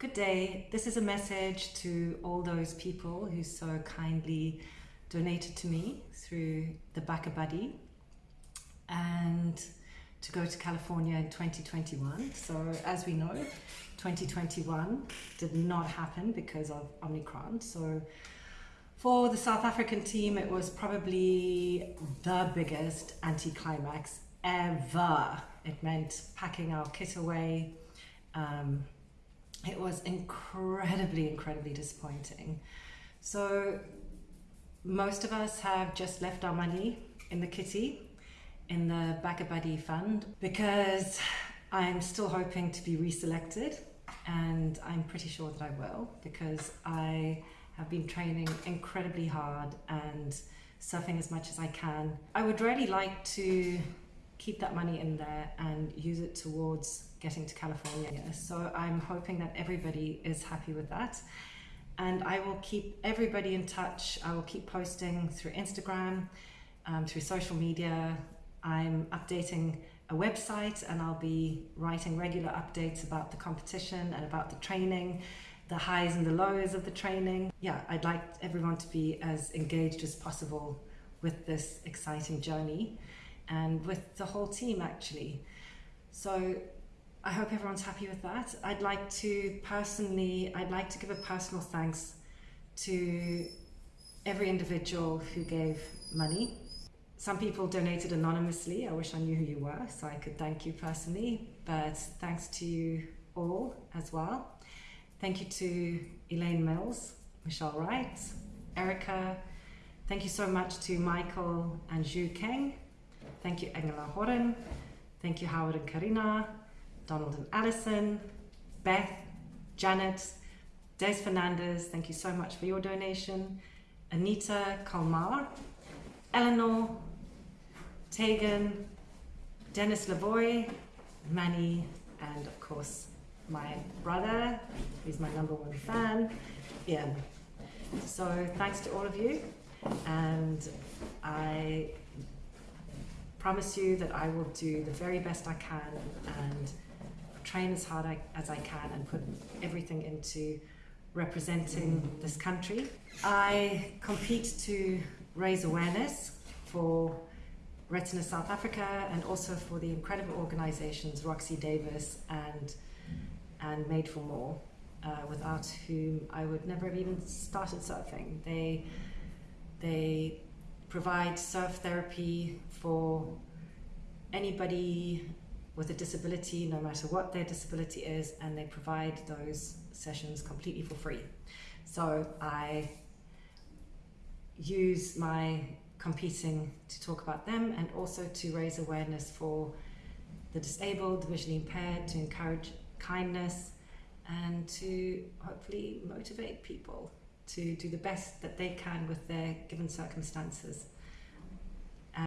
Good day. This is a message to all those people who so kindly donated to me through the BackaBuddy and to go to California in 2021. So as we know, 2021 did not happen because of Omicron. So for the South African team, it was probably the biggest anticlimax ever. It meant packing our kit away. Um, it was incredibly, incredibly disappointing. So most of us have just left our money in the kitty, in the BackaBuddy fund, because I'm still hoping to be reselected and I'm pretty sure that I will because I have been training incredibly hard and surfing as much as I can. I would really like to keep that money in there and use it towards getting to California. So I'm hoping that everybody is happy with that. And I will keep everybody in touch. I will keep posting through Instagram, um, through social media. I'm updating a website and I'll be writing regular updates about the competition and about the training, the highs and the lows of the training. Yeah, I'd like everyone to be as engaged as possible with this exciting journey and with the whole team actually. So I hope everyone's happy with that. I'd like to personally, I'd like to give a personal thanks to every individual who gave money. Some people donated anonymously. I wish I knew who you were so I could thank you personally, but thanks to you all as well. Thank you to Elaine Mills, Michelle Wright, Erica. Thank you so much to Michael and Zhu Keng. Thank you, Angela Horan. Thank you, Howard and Karina, Donald and Allison, Beth, Janet, Des Fernandez. Thank you so much for your donation. Anita Kalmar, Eleanor, Tegan, Dennis Lavoy, Manny, and of course my brother, who's my number one fan, Ian. So thanks to all of you, and I promise you that I will do the very best I can and train as hard as I can and put everything into representing this country. I compete to raise awareness for Retina South Africa and also for the incredible organizations Roxy Davis and and Made for More, uh, without whom I would never have even started surfing. They they provide surf therapy for anybody with a disability, no matter what their disability is, and they provide those sessions completely for free. So I use my competing to talk about them and also to raise awareness for the disabled, visually impaired, to encourage kindness and to hopefully motivate people to do the best that they can with their given circumstances.